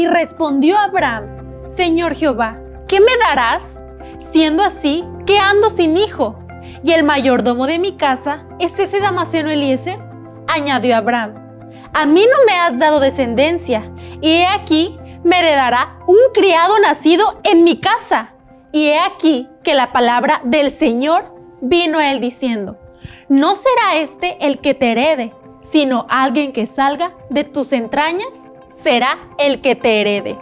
Y respondió Abraham, Señor Jehová, ¿qué me darás? Siendo así, que ando sin hijo, y el mayordomo de mi casa es ese Damaseno Eliezer. Añadió Abraham, a mí no me has dado descendencia, y he aquí me heredará un criado nacido en mi casa. Y he aquí que la palabra del Señor vino a él diciendo, no será este el que te herede, sino alguien que salga de tus entrañas será el que te herede.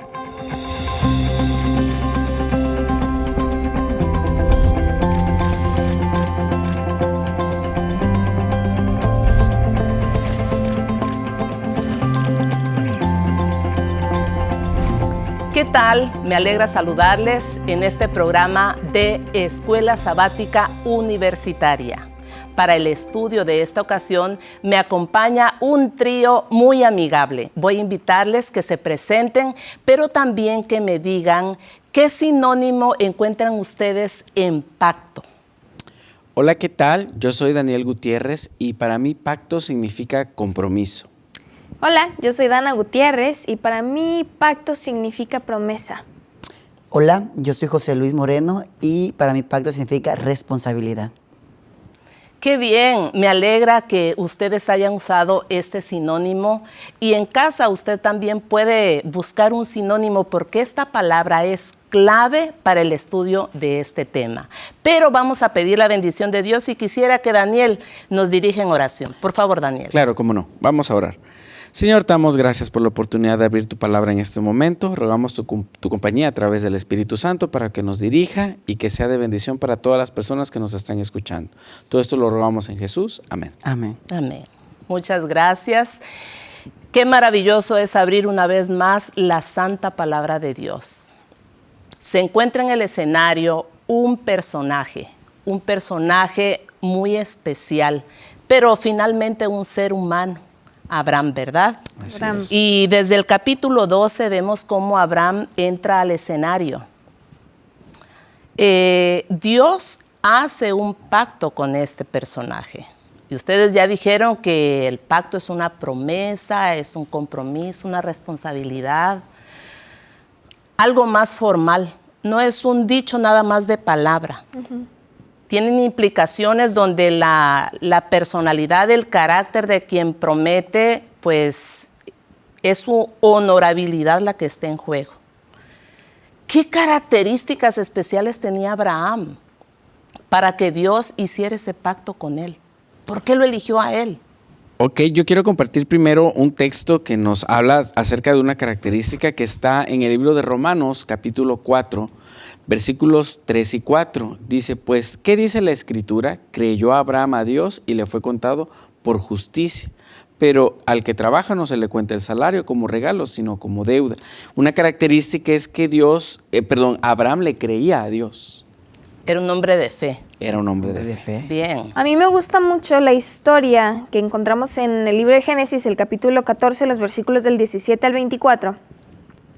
¿Qué tal? Me alegra saludarles en este programa de Escuela Sabática Universitaria. Para el estudio de esta ocasión me acompaña un trío muy amigable. Voy a invitarles que se presenten, pero también que me digan qué sinónimo encuentran ustedes en pacto. Hola, ¿qué tal? Yo soy Daniel Gutiérrez y para mí pacto significa compromiso. Hola, yo soy Dana Gutiérrez y para mí pacto significa promesa. Hola, yo soy José Luis Moreno y para mí pacto significa responsabilidad. Qué bien, me alegra que ustedes hayan usado este sinónimo y en casa usted también puede buscar un sinónimo porque esta palabra es clave para el estudio de este tema. Pero vamos a pedir la bendición de Dios y quisiera que Daniel nos dirija en oración. Por favor, Daniel. Claro, cómo no. Vamos a orar. Señor, te damos gracias por la oportunidad de abrir tu palabra en este momento. Rogamos tu, tu, compañía a través del Espíritu Santo para que nos dirija y que sea de bendición para todas las personas que nos están escuchando. Todo esto lo rogamos en Jesús. Amén. Amén. Amén. Muchas gracias. Qué maravilloso es abrir una vez más la santa palabra de Dios. Se encuentra en el escenario un personaje, un personaje muy especial, pero finalmente un ser humano Abraham, ¿verdad? Abraham. Y desde el capítulo 12 vemos cómo Abraham entra al escenario. Eh, Dios hace un pacto con este personaje. Y ustedes ya dijeron que el pacto es una promesa, es un compromiso, una responsabilidad, algo más formal. No es un dicho nada más de palabra. Uh -huh tienen implicaciones donde la, la, personalidad, el carácter de quien promete, pues es su honorabilidad la que está en juego. ¿Qué características especiales tenía Abraham para que Dios hiciera ese pacto con él? ¿Por qué lo eligió a él? Ok, yo quiero compartir primero un texto que nos habla acerca de una característica que está en el libro de Romanos, capítulo 4, versículos 3 y 4. Dice, pues, ¿qué dice la escritura? Creyó Abraham a Dios y le fue contado por justicia. Pero al que trabaja no se le cuenta el salario como regalo, sino como deuda. Una característica es que Dios, eh, perdón, Abraham le creía a Dios. Era un hombre de fe. Era un hombre de, de fe. Bien. A mí me gusta mucho la historia que encontramos en el libro de Génesis, el capítulo 14, los versículos del 17 al 24,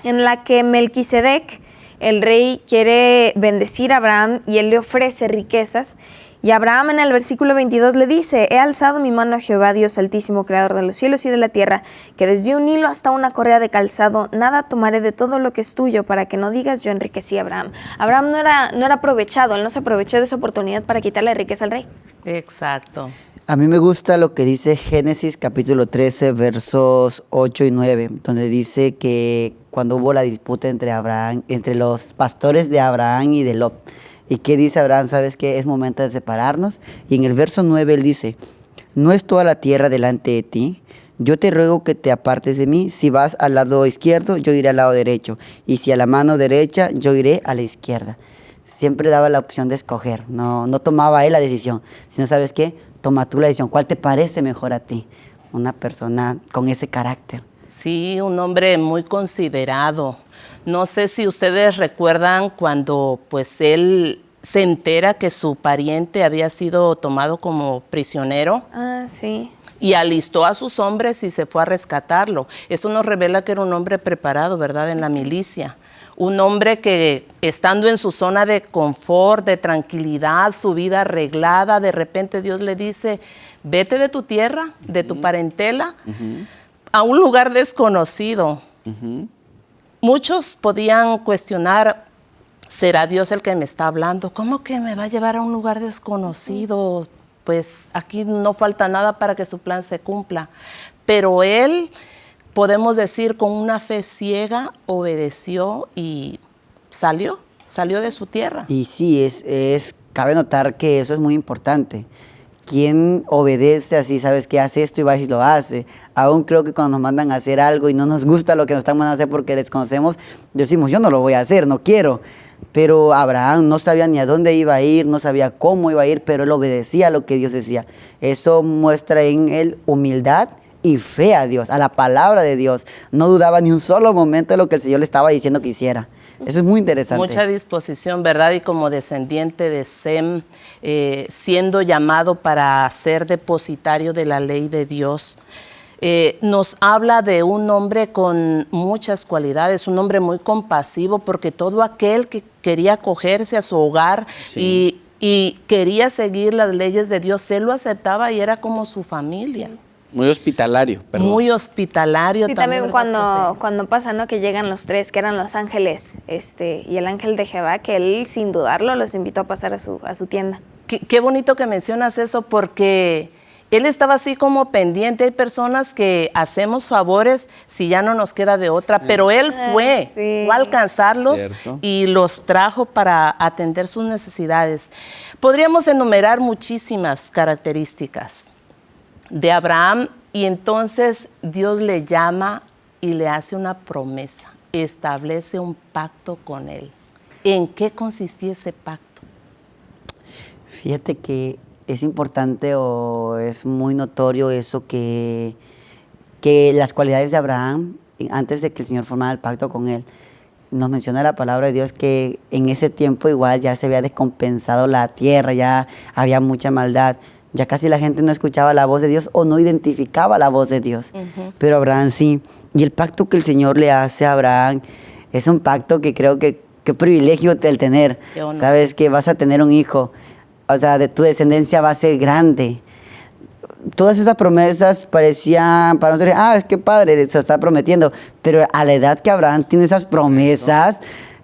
en la que Melquisedec, el rey quiere bendecir a Abraham y él le ofrece riquezas. Y Abraham en el versículo 22 le dice, he alzado mi mano a Jehová, Dios altísimo, creador de los cielos y de la tierra, que desde un hilo hasta una correa de calzado, nada tomaré de todo lo que es tuyo, para que no digas yo enriquecí a Abraham. Abraham no era, no era aprovechado, él no se aprovechó de esa oportunidad para quitarle riqueza al rey. Exacto. A mí me gusta lo que dice Génesis capítulo 13, versos 8 y 9, donde dice que cuando hubo la disputa entre Abraham, entre los pastores de Abraham y de Lot. ¿Y qué dice Abraham? ¿Sabes qué? Es momento de separarnos. Y en el verso 9 él dice, ¿no es toda la tierra delante de ti? Yo te ruego que te apartes de mí. Si vas al lado izquierdo, yo iré al lado derecho. Y si a la mano derecha, yo iré a la izquierda. Siempre daba la opción de escoger. No, no tomaba él la decisión. Sino, ¿sabes qué? Toma tú la decisión. ¿Cuál te parece mejor a ti? Una persona con ese carácter. Sí, un hombre muy considerado. No sé si ustedes recuerdan cuando pues él se entera que su pariente había sido tomado como prisionero. Ah, sí. Y alistó a sus hombres y se fue a rescatarlo. Esto nos revela que era un hombre preparado, ¿verdad?, en la milicia. Un hombre que estando en su zona de confort, de tranquilidad, su vida arreglada, de repente Dios le dice, vete de tu tierra, de tu parentela, uh -huh. a un lugar desconocido. Uh -huh muchos podían cuestionar, ¿será Dios el que me está hablando? ¿Cómo que me va a llevar a un lugar desconocido? Pues aquí no falta nada para que su plan se cumpla. Pero Él, podemos decir, con una fe ciega, obedeció y salió, salió de su tierra. Y sí, es, es, cabe notar que eso es muy importante. Quien obedece así, sabes que hace esto y va y lo hace. Aún creo que cuando nos mandan a hacer algo y no nos gusta lo que nos están mandando a hacer porque desconocemos, decimos, yo no lo voy a hacer, no quiero. Pero Abraham no sabía ni a dónde iba a ir, no sabía cómo iba a ir, pero él obedecía a lo que Dios decía. Eso muestra en él humildad y fe a Dios, a la palabra de Dios. No dudaba ni un solo momento de lo que el Señor le estaba diciendo que hiciera. Eso es muy interesante. Mucha disposición, ¿verdad? Y como descendiente de Sem, eh, siendo llamado para ser depositario de la ley de Dios, eh, nos habla de un hombre con muchas cualidades, un hombre muy compasivo, porque todo aquel que quería acogerse a su hogar y, y quería seguir las leyes de Dios, él lo aceptaba y era como su familia. Muy hospitalario, perdón. Muy hospitalario Sí, también. también cuando, cuando pasa, ¿no? Que llegan los tres, que eran los ángeles, este, y el ángel de Jehová, que él sin dudarlo los invitó a pasar a su, a su tienda. Qué, qué bonito que mencionas eso porque él estaba así como pendiente. Hay personas que hacemos favores si ya no nos queda de otra, pero él fue, sí. fue a alcanzarlos Cierto. y los trajo para atender sus necesidades. Podríamos enumerar muchísimas características de Abraham y entonces Dios le llama y le hace una promesa, establece un pacto con él. ¿En qué consistía ese pacto? Fíjate que es importante o es muy notorio eso que, que las cualidades de Abraham, antes de que el Señor formara el pacto con él, nos menciona la palabra de Dios que en ese tiempo igual ya se había descompensado la tierra, ya había mucha maldad, ya casi la gente no escuchaba la voz de Dios o no identificaba la voz de Dios. Pero Abraham sí. Y el pacto que el Señor le hace a Abraham es un pacto que creo que qué privilegio el tener. Sabes que vas a tener un hijo, o sea, de tu descendencia va a ser grande. Todas esas promesas parecían para nosotros, ah, es que padre, se está prometiendo. Pero a la edad que Abraham tiene esas promesas,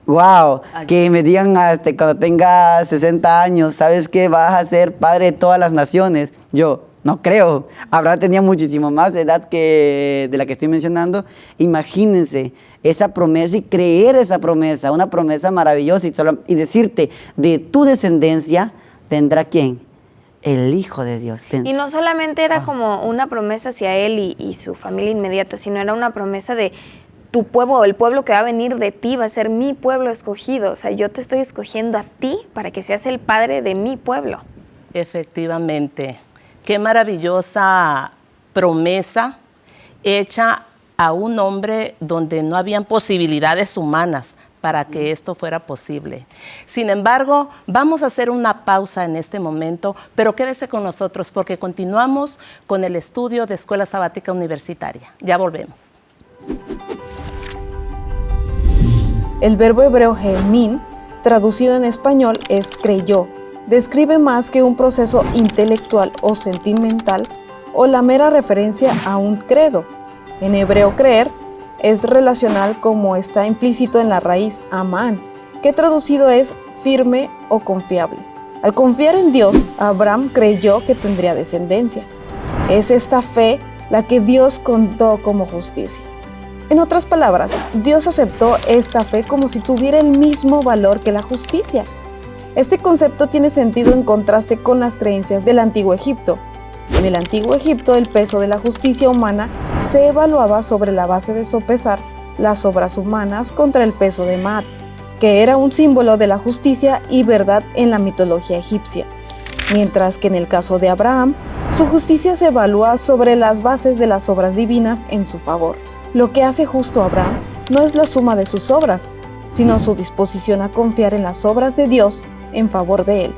wow, que me digan hasta cuando tenga 60 años, ¿sabes que vas a ser padre de todas las naciones? Yo, no creo. Abraham tenía muchísimo más edad que de la que estoy mencionando. Imagínense esa promesa y creer esa promesa, una promesa maravillosa y, solo- y decirte, de tu descendencia vendrá quién? El Hijo de Dios. Y no solamente era como una promesa hacia él y, y su familia inmediata, sino era una promesa de tu pueblo, el pueblo que va a venir de ti va a ser mi pueblo escogido. O sea, yo te estoy escogiendo a ti para que seas el padre de mi pueblo. Efectivamente. Qué maravillosa promesa hecha a un hombre donde no habían posibilidades humanas para que esto fuera posible. Sin embargo, vamos a hacer una pausa en este momento, pero quédese con nosotros porque continuamos con el estudio de Escuela Sabática Universitaria. Ya volvemos. El verbo hebreo gemin, traducido en español, es creyó. Describe más que un proceso intelectual o sentimental o la mera referencia a un credo. En hebreo creer es relacional como está implícito en la raíz amán, que traducido es firme o confiable. Al confiar en Dios, Abraham creyó que tendría descendencia. Es esta fe la que Dios contó como justicia. En otras palabras, Dios aceptó esta fe como si tuviera el mismo valor que la justicia. Este concepto tiene sentido en contraste con las creencias del antiguo Egipto. En el antiguo Egipto el peso de la justicia humana se evaluaba sobre la base de sopesar las obras humanas contra el peso de Maat, que era un símbolo de la justicia y verdad en la mitología egipcia. Mientras que en el caso de Abraham, su justicia se evalúa sobre las bases de las obras divinas en su favor. Lo que hace justo Abraham no es la suma de sus obras, sino su disposición a confiar en las obras de Dios en favor de él.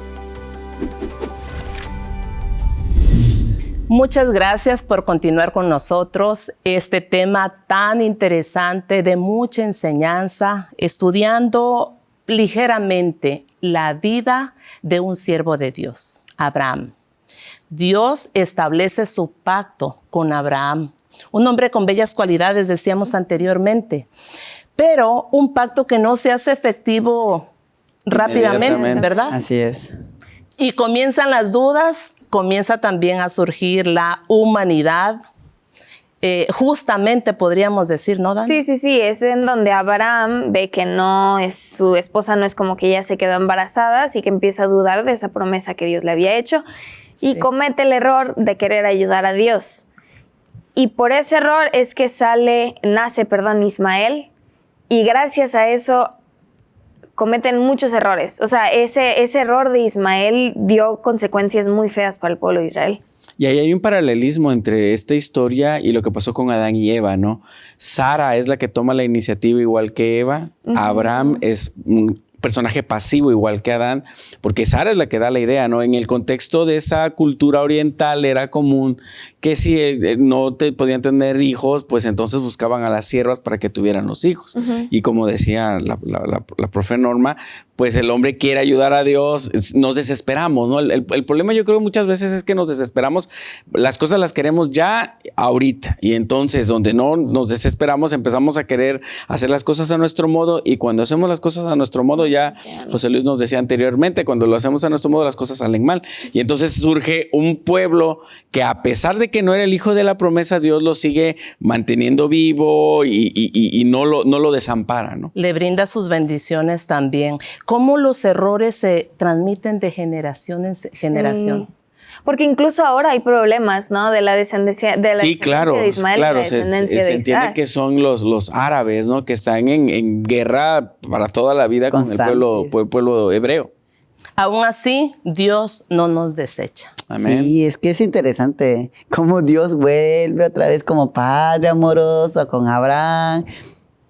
Muchas gracias por continuar con nosotros este tema tan interesante de mucha enseñanza, estudiando ligeramente la vida de un siervo de Dios, Abraham. Dios establece su pacto con Abraham, un hombre con bellas cualidades, decíamos anteriormente, pero un pacto que no se hace efectivo rápidamente. ¿verdad? Así es. Y comienzan las dudas, comienza también a surgir la humanidad. Eh, justamente podríamos decir, ¿no, Dan? Sí, sí, sí, es en donde Abraham ve que no es su esposa, no es como que ella se quedó embarazada, así que empieza a dudar de esa promesa que Dios le había hecho y comete el error de querer ayudar a Dios. Y por ese error es que sale, nace, perdón, Ismael, y gracias a eso cometen muchos errores. O sea, ese, ese error de Ismael dio consecuencias muy feas para el pueblo de Israel. Y ahí hay un paralelismo entre esta historia y lo que pasó con Adán y Eva, ¿no? Sara es la que toma la iniciativa igual que Eva, Abraham es un personaje pasivo igual que Adán, porque Sara es la que da la idea, ¿no? En el contexto de esa cultura oriental era común que si eh, no te podían tener hijos, pues entonces buscaban a las siervas para que tuvieran los hijos. Y como decía la, la, la- la profe Norma, pues el hombre quiere ayudar a Dios, nos desesperamos, ¿no? El, el- el problema yo creo muchas veces es que nos desesperamos, las cosas las queremos ya ahorita y entonces donde no nos desesperamos empezamos a querer hacer las cosas a nuestro modo y cuando hacemos las cosas a nuestro modo ya José Luis nos decía anteriormente, cuando lo hacemos a nuestro modo las cosas salen mal y entonces surge un pueblo que a pesar de que no era el hijo de la promesa, Dios lo sigue manteniendo vivo y, y- y- y no, lo, no lo desampara, ¿no? Le brinda sus bendiciones también. ¿Cómo los errores se transmiten de generación en se- generación? Sí. Porque incluso ahora hay problemas, ¿no? De la descendencia de, la Sí, descendencia claro, de Ismael y claro, la se, descendencia se de entiende que son los, los árabes, ¿no? Que están en, en guerra para toda la vida con el pueblo, pue- pueblo hebreo. Aún así, Dios no nos desecha. Amén. Sí, es que es interesante cómo Dios vuelve otra vez como padre amoroso con Abraham.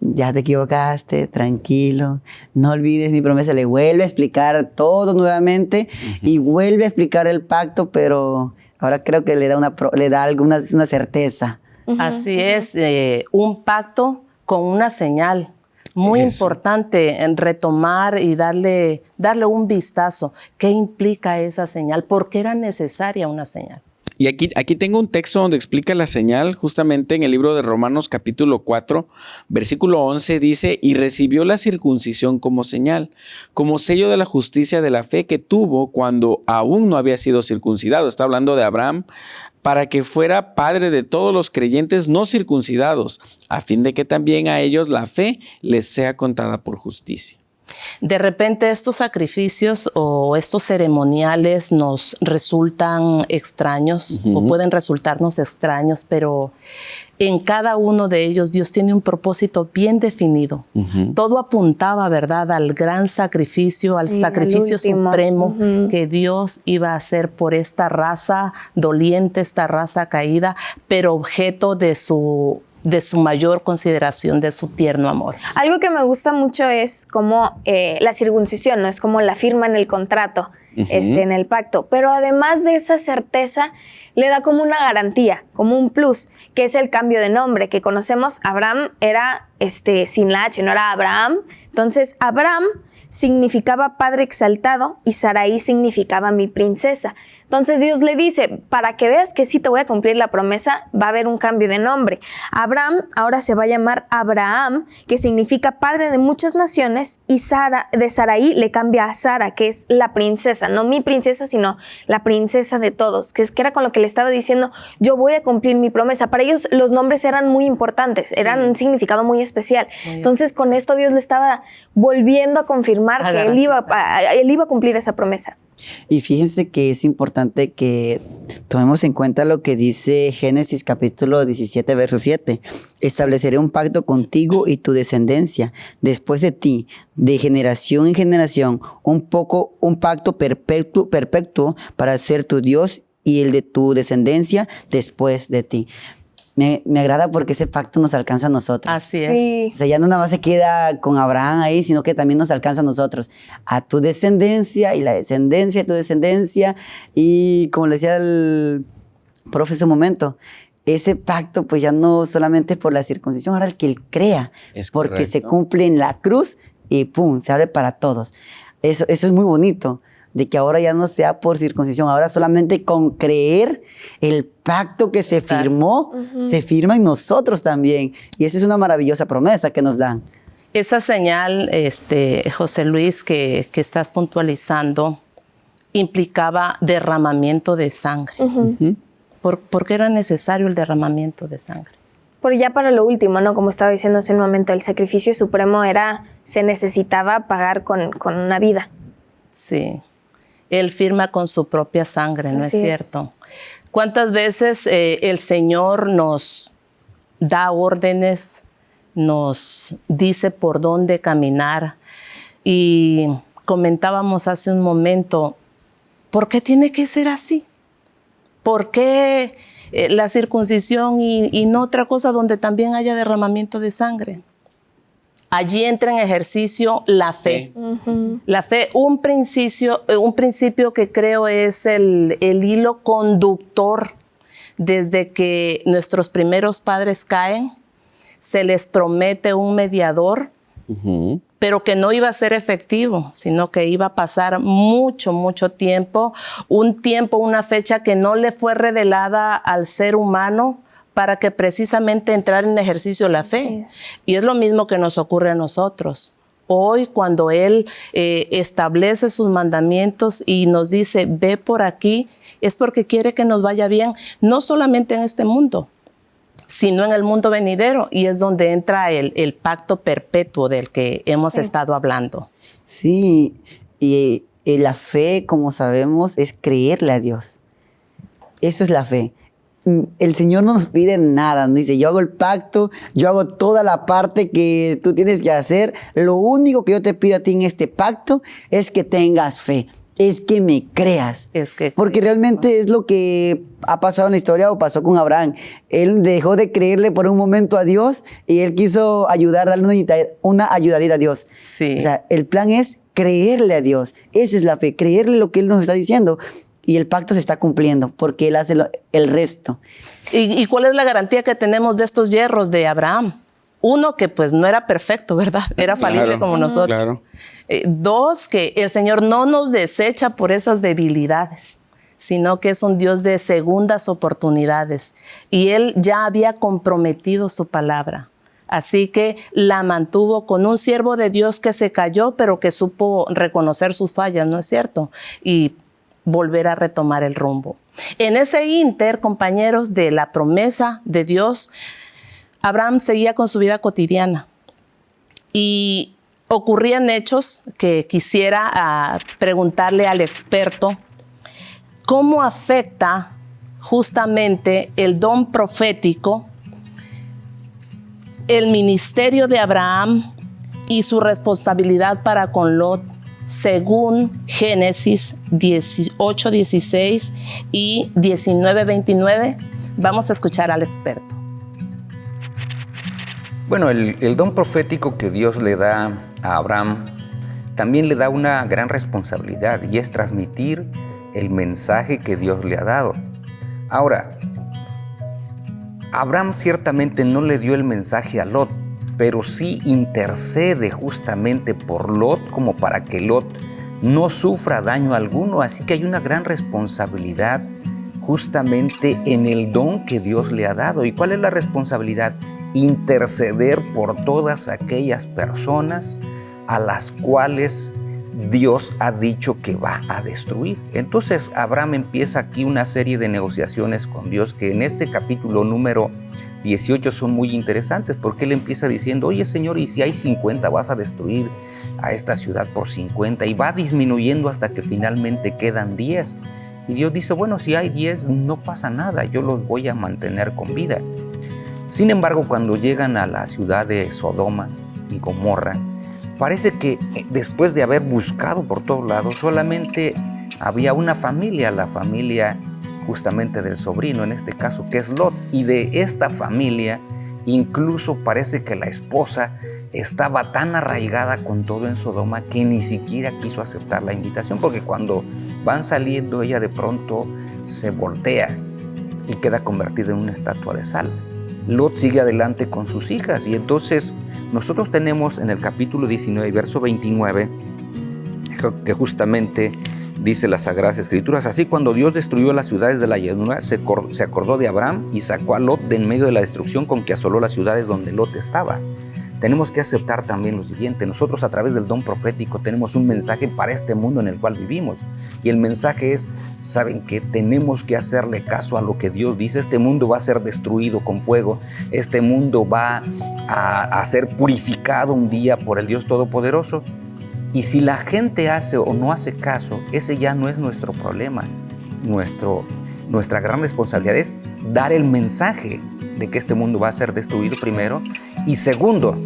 Ya te equivocaste, tranquilo, no olvides mi promesa. Le vuelve a explicar todo nuevamente y vuelve a explicar el pacto, pero ahora creo que le da una, le da alguna una certeza. Así es, eh, un pacto con una señal. Muy Eso. importante en retomar y darle, darle un vistazo. ¿Qué implica esa señal? ¿Por qué era necesaria una señal? Y aquí, aquí tengo un texto donde explica la señal, justamente en el libro de Romanos capítulo 4, versículo 11 dice, y recibió la circuncisión como señal, como sello de la justicia de la fe que tuvo cuando aún no había sido circuncidado. Está hablando de Abraham, para que fuera padre de todos los creyentes no circuncidados, a fin de que también a ellos la fe les sea contada por justicia. De repente estos sacrificios o estos ceremoniales nos resultan extraños o pueden resultarnos extraños, pero en cada uno de ellos Dios tiene un propósito bien definido. Todo apuntaba, ¿verdad?, al gran sacrificio, al Sí, sacrificio supremo que Dios iba a hacer por esta raza doliente, esta raza caída, pero objeto de su de su mayor consideración, de su tierno amor. Algo que me gusta mucho es como eh, la circuncisión, ¿no? Es como la firma en el contrato, este, en el pacto. Pero además de esa certeza, le da como una garantía, como un plus, que es el cambio de nombre, que conocemos, Abraham era este, sin la H, no era Abraham. Entonces, Abraham significaba padre exaltado y Saraí significaba mi princesa. Entonces Dios le dice, para que veas que sí te voy a cumplir la promesa, va a haber un cambio de nombre. Abraham ahora se va a llamar Abraham, que significa padre de muchas naciones, y Sara, de Saraí le cambia a Sara, que es la princesa, no mi princesa, sino la princesa de todos, que, es, que era con lo que le estaba diciendo, yo voy a cumplir mi promesa. Para ellos los nombres eran muy importantes, eran un significado muy especial. Entonces con esto Dios le estaba volviendo a confirmar A que él iba, a- él iba a cumplir esa promesa. Y fíjense que es importante que tomemos en cuenta lo que dice Génesis capítulo 17, verso 7. Estableceré un pacto contigo y tu descendencia después de ti, de generación en generación, un poco, un pacto perpetuo, perpetuo para ser tu Dios y el de tu descendencia después de ti. Me, me agrada porque ese pacto nos alcanza a nosotros. Así es. Sí. O sea, ya no nada más se queda con Abraham ahí, sino que también nos alcanza a nosotros, a tu descendencia y la descendencia de tu descendencia. Y como le decía el profe hace un momento, ese pacto pues ya no solamente por la circuncisión, ahora el que él crea, Es porque se cumple en la cruz y pum, se abre para todos. Eso, eso es muy bonito, de que ahora ya no sea por circuncisión, ahora solamente con creer el pacto que se firmó, se firma en nosotros también. Y esa es una maravillosa promesa que nos dan. Esa señal, este, José Luis, que, que estás puntualizando, implicaba derramamiento de sangre. ¿Por, por qué era necesario el derramamiento de sangre? Por ya para lo último, ¿no? Como estaba diciendo hace un momento, el sacrificio supremo era, se necesitaba pagar con, con una vida. Sí. Él firma con su propia sangre, ¿no Así es es. cierto? ¿Cuántas veces eh, el Señor nos da órdenes, nos dice por dónde caminar? Y comentábamos hace un momento, ¿por qué tiene que ser así? ¿Por qué eh, la circuncisión y, y no otra cosa donde también haya derramamiento de sangre? Allí entra en ejercicio la fe. La fe, un principio, eh, un principio que creo es el, el hilo conductor desde que nuestros primeros padres caen, se les promete un mediador, pero que no iba a ser efectivo, sino que iba a pasar mucho, mucho tiempo, un tiempo, una fecha que no le fue revelada al ser humano para que precisamente entrara en ejercicio la fe. Es. Y es lo mismo que nos ocurre a nosotros. Hoy cuando Él eh, establece sus mandamientos y nos dice, ve por aquí, es porque quiere que nos vaya bien, no solamente en este mundo, sino en el mundo venidero. Y es donde entra el, el pacto perpetuo del que hemos Sí. estado hablando. Sí, y, y la fe, como sabemos, es creerle a Dios. Eso es la fe. El Señor no nos pide nada, nos dice, yo hago el pacto, yo hago toda la parte que tú tienes que hacer. Lo único que yo te pido a ti en este pacto es que tengas fe, es que me creas. Es que Porque realmente es lo que ha pasado en la historia o pasó con Abraham. Él dejó de creerle por un momento a Dios y él quiso ayudar, darle una ayudadita a Dios. Sí. O sea, el plan es creerle a Dios. Esa es la fe, creerle lo que Él nos está diciendo. Y el pacto se está cumpliendo porque Él hace lo- el resto. ¿Y, y cuál es la garantía que tenemos de estos hierros de Abraham? Uno, que pues no era perfecto, ¿verdad? Era falible Claro, como nosotros. claro. Eh, dos, que el Señor no nos desecha por esas debilidades, sino que es un Dios de segundas oportunidades. Y Él ya había comprometido su palabra. Así que la mantuvo con un siervo de Dios que se cayó, pero que supo reconocer sus fallas, ¿no es cierto? Y volver a retomar el rumbo. En ese inter, compañeros, de la promesa de Dios, Abraham seguía con su vida cotidiana y ocurrían hechos que quisiera ah, preguntarle al experto, ¿cómo afecta justamente el don profético, el ministerio de Abraham y su responsabilidad para con Lot según Génesis 18, 16 y 19, 29? Vamos a escuchar al experto. Bueno, el, el don profético que Dios le da a Abraham también le da una gran responsabilidad y es transmitir el mensaje que Dios le ha dado. Ahora, Abraham ciertamente no le dio el mensaje a Lot, pero sí intercede justamente por Lot como para que Lot no sufra daño alguno. Así que hay una gran responsabilidad justamente en el don que Dios le ha dado. ¿Y cuál es la responsabilidad? Interceder por todas aquellas personas a las cuales Dios ha dicho que va a destruir. Entonces Abraham empieza aquí una serie de negociaciones con Dios que en este capítulo número 18 son muy interesantes porque él empieza diciendo, oye Señor, y si hay 50 vas a destruir a esta ciudad por 50 y va disminuyendo hasta que finalmente quedan 10. Y Dios dice, bueno, si hay 10 no pasa nada, yo los voy a mantener con vida. Sin embargo, cuando llegan a la ciudad de Sodoma y Gomorra, parece que eh, después de haber buscado por todos lados, solamente había una familia, la familia justamente del sobrino, en este caso, que es Lot. Y de esta familia, incluso parece que la esposa estaba tan arraigada con todo en Sodoma que ni siquiera quiso aceptar la invitación, porque cuando van saliendo ella de pronto se voltea y queda convertida en una estatua de sal. Lot sigue adelante con sus hijas y entonces nosotros tenemos en el capítulo 19, verso 29, que justamente dice las Sagradas Escrituras, así cuando Dios destruyó las ciudades de la llanura, se acor- se acordó de Abraham y sacó a Lot de en medio de la destrucción con que asoló las ciudades donde Lot estaba. tenemos que aceptar también lo siguiente. Nosotros a través del don profético tenemos un mensaje para este mundo en el cual vivimos. Y el mensaje es, saben que tenemos que hacerle caso a lo que Dios dice. Este mundo va a ser destruido con fuego. Este mundo va a ser purificado un día por el Dios Todopoderoso. Y si la gente hace o no hace caso, ese ya no es nuestro problema. Nuestro, nuestra gran responsabilidad es dar el mensaje de que este mundo va a ser destruido primero y segundo,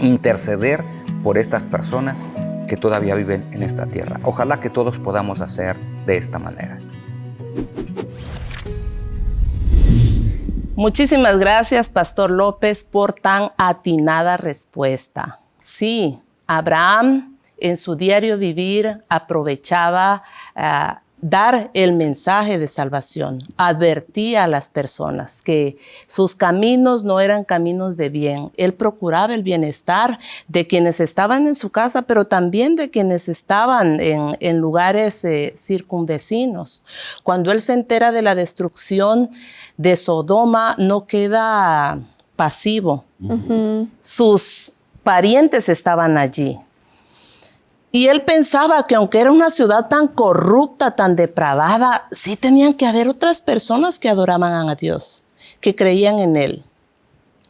interceder por estas personas que todavía viven en esta tierra. Ojalá que todos podamos hacer de esta manera. Muchísimas gracias, Pastor López, por tan atinada respuesta. Sí, Abraham en su diario vivir aprovechaba uh, dar el mensaje de salvación, advertía a las personas que sus caminos no eran caminos de bien. Él procuraba el bienestar de quienes estaban en su casa, pero también de quienes estaban en, en lugares eh, circunvecinos. Cuando él se entera de la destrucción de Sodoma, no queda pasivo. Uh -huh. Sus parientes estaban allí. Y él pensaba que aunque era una ciudad tan corrupta, tan depravada, sí tenían que haber otras personas que adoraban a Dios, que creían en él.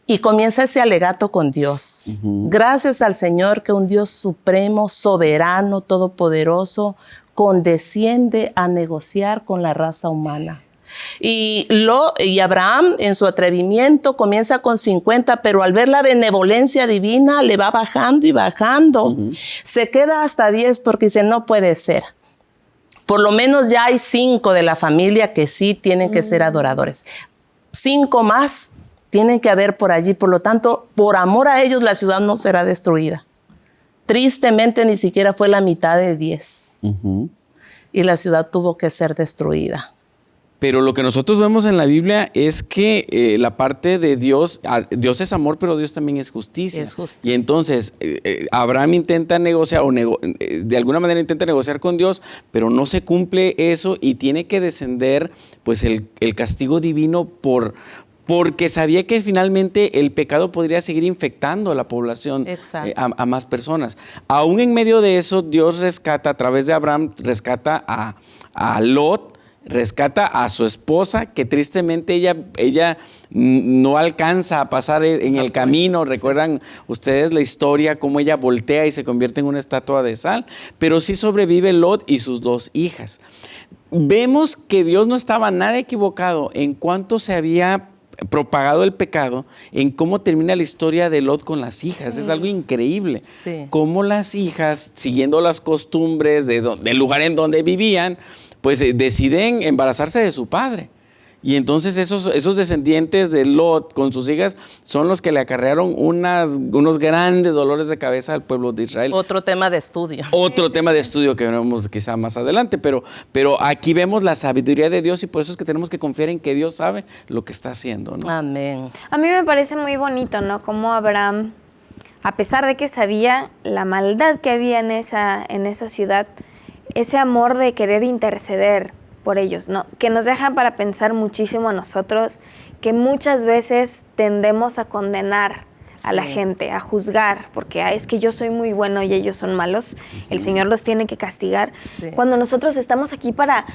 Y comienza ese alegato con Dios. Uh -huh. Gracias al Señor que un Dios supremo, soberano, todopoderoso, condesciende a negociar con la raza humana. Y, lo, y Abraham en su atrevimiento comienza con 50, pero al ver la benevolencia divina le va bajando y bajando. Uh -huh. Se queda hasta 10 porque dice, no puede ser. Por lo menos ya hay cinco de la familia que sí tienen que uh -huh. ser adoradores. Cinco más tienen que haber por allí. Por lo tanto, por amor a ellos la ciudad no será destruida. Tristemente ni siquiera fue la mitad de 10. Uh -huh. Y la ciudad tuvo que ser destruida. Pero lo que nosotros vemos en la Biblia es que eh, la parte de Dios, Dios es amor, pero Dios también es justicia. Es justicia. Y entonces eh, Abraham intenta negociar, o nego eh, de alguna manera intenta negociar con Dios, pero no se cumple eso y tiene que descender pues el, el castigo divino por, porque sabía que finalmente el pecado podría seguir infectando a la población, eh, a, a, más personas. Aún en medio de eso, Dios rescata, a través de Abraham, rescata a, a Lot, rescata a su esposa, que tristemente ella, ella no alcanza a pasar en el camino. Recuerdan ustedes la historia, cómo ella voltea y se convierte en una estatua de sal, pero sí sobrevive Lot y sus dos hijas. Vemos que Dios no estaba nada equivocado en cuanto se había propagado el pecado, en cómo termina la historia de Lot con las hijas. Sí. Es algo increíble. Sí. Cómo las hijas, siguiendo las costumbres de del lugar en donde vivían, pues eh, deciden embarazarse de su padre. Y entonces esos, esos descendientes de Lot con sus hijas son los que le acarrearon unas, unos grandes dolores de cabeza al pueblo de Israel. Otro tema de estudio. Otro sí, tema sí, de estudio que veremos quizá más adelante, pero, pero aquí vemos la sabiduría de Dios y por eso es que tenemos que confiar en que Dios sabe lo que está haciendo. ¿no? Amén. A mí me parece muy bonito, ¿no? Como Abraham, a pesar de que sabía la maldad que había en esa, en esa ciudad, ese amor de querer interceder por ellos, ¿no? Que nos dejan para pensar muchísimo a nosotros, que muchas veces tendemos a condenar a la gente, a juzgar, porque ah, es que yo soy muy bueno y ellos son malos, el Señor los tiene que castigar. Sí. Cuando nosotros estamos aquí para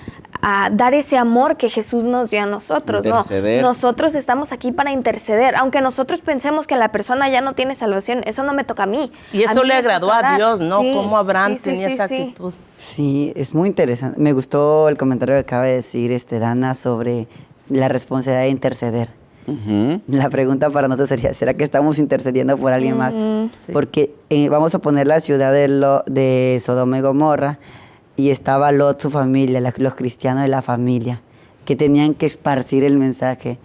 dar ese amor que Jesús nos dio a nosotros, ¿no? Nosotros estamos aquí para interceder, aunque nosotros pensemos que la persona ya no tiene salvación, eso no me toca a mí. Y eso le agradó a Dios, ¿no? Sí, Como Abraham tenía esa actitud. Sí, es muy interesante. Me gustó el comentario que acaba de decir este Dana sobre la responsabilidad de interceder. Uh -huh. La pregunta para nosotros sería, ¿será que estamos intercediendo por alguien uh -huh. más? Sí. Porque eh, vamos a poner la ciudad de, Lo, de Sodoma y Gomorra y estaba Lot, su familia, la, los cristianos de la familia, que tenían que esparcir el mensaje.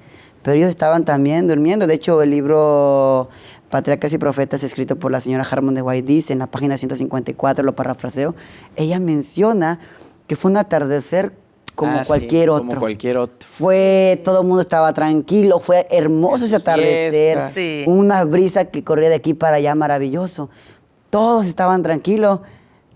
Pero ellos estaban también durmiendo. De hecho, el libro Patriarcas y Profetas, escrito por la señora Harmon de White, dice en la página 154, lo parafraseo, ella menciona que fue un atardecer como ah, cualquier sí, otro. Como cualquier otro. Fue, todo el mundo estaba tranquilo, fue hermoso ese atardecer, sí. una brisa que corría de aquí para allá, maravilloso. Todos estaban tranquilos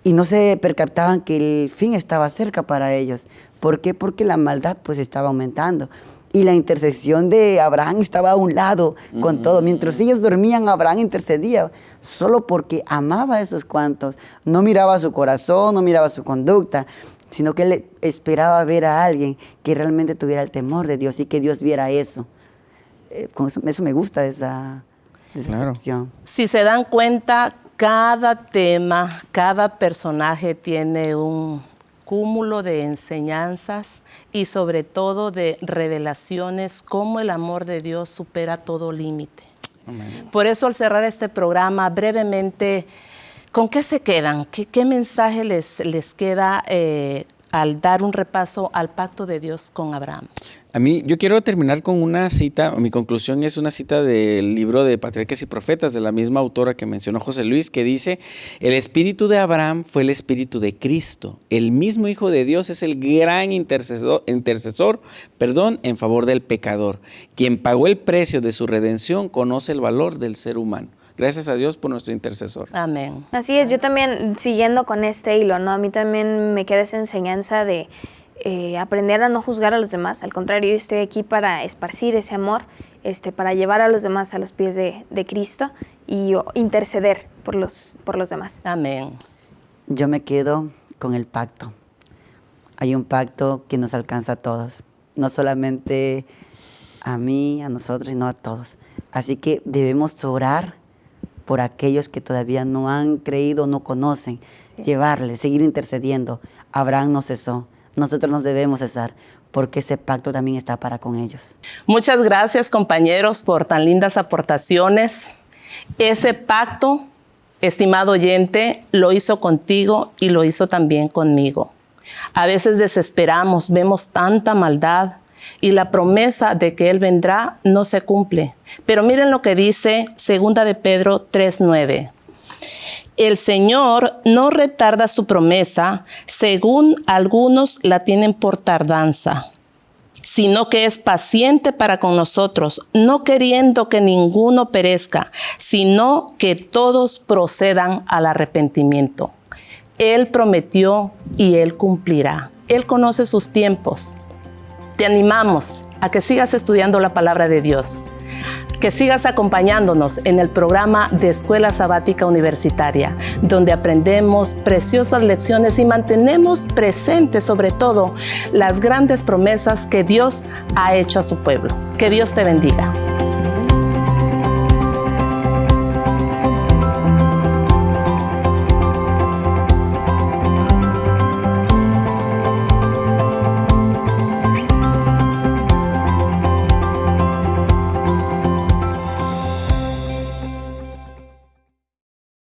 y no se percataban que el fin estaba cerca para ellos. ¿Por qué? Porque la maldad pues estaba aumentando. Y la intercesión de Abraham estaba a un lado con todo. Mientras ellos dormían, Abraham intercedía solo porque amaba a esos cuantos. No miraba su corazón, no miraba su conducta, sino que él esperaba ver a alguien que realmente tuviera el temor de Dios y que Dios viera eso. Eh, con eso, eso me gusta esa, esa Claro. sección. Si se dan cuenta, cada tema, cada personaje tiene un cúmulo de enseñanzas y sobre todo de revelaciones, cómo el amor de Dios supera todo límite. Por eso al cerrar este programa, brevemente, ¿con qué se quedan? ¿Qué, mensaje les, les queda eh, al dar un repaso al pacto de Dios con Abraham? A mí, yo quiero terminar con una cita, mi conclusión es una cita del libro de Patriarcas y Profetas, de la misma autora que mencionó José Luis, que dice, el espíritu de Abraham fue el espíritu de Cristo. El mismo Hijo de Dios es el gran intercesor, intercesor perdón, en favor del pecador. Quien pagó el precio de su redención conoce el valor del ser humano. Gracias a Dios por nuestro intercesor. Amén. Así es, yo también siguiendo con este hilo, ¿no? A mí también me queda esa enseñanza de eh, aprender a no juzgar a los demás. Al contrario, yo estoy aquí para esparcir ese amor, este, para llevar a los demás a los pies de, de Cristo y o, interceder por los, por los demás. Amén. Yo me quedo con el pacto. Hay un pacto que nos alcanza a todos, no solamente a mí, a nosotros, sino a todos. Así que debemos orar por aquellos que todavía no han creído, no conocen, llevarles, seguir intercediendo. Abraham no cesó, nosotros nos debemos cesar, porque ese pacto también está para con ellos. Muchas gracias compañeros por tan lindas aportaciones. Ese pacto, estimado oyente, lo hizo contigo y lo hizo también conmigo. A veces desesperamos, vemos tanta maldad y la promesa de que Él vendrá no se cumple. Pero miren lo que dice segunda de Pedro 3.9. El Señor no retarda su promesa, según algunos la tienen por tardanza, sino que es paciente para con nosotros, no queriendo que ninguno perezca, sino que todos procedan al arrepentimiento. Él prometió y Él cumplirá. Él conoce sus tiempos. Te animamos a que sigas estudiando la palabra de Dios, que sigas acompañándonos en el programa de Escuela Sabática Universitaria, donde aprendemos preciosas lecciones y mantenemos presentes sobre todo las grandes promesas que Dios ha hecho a su pueblo. Que Dios te bendiga.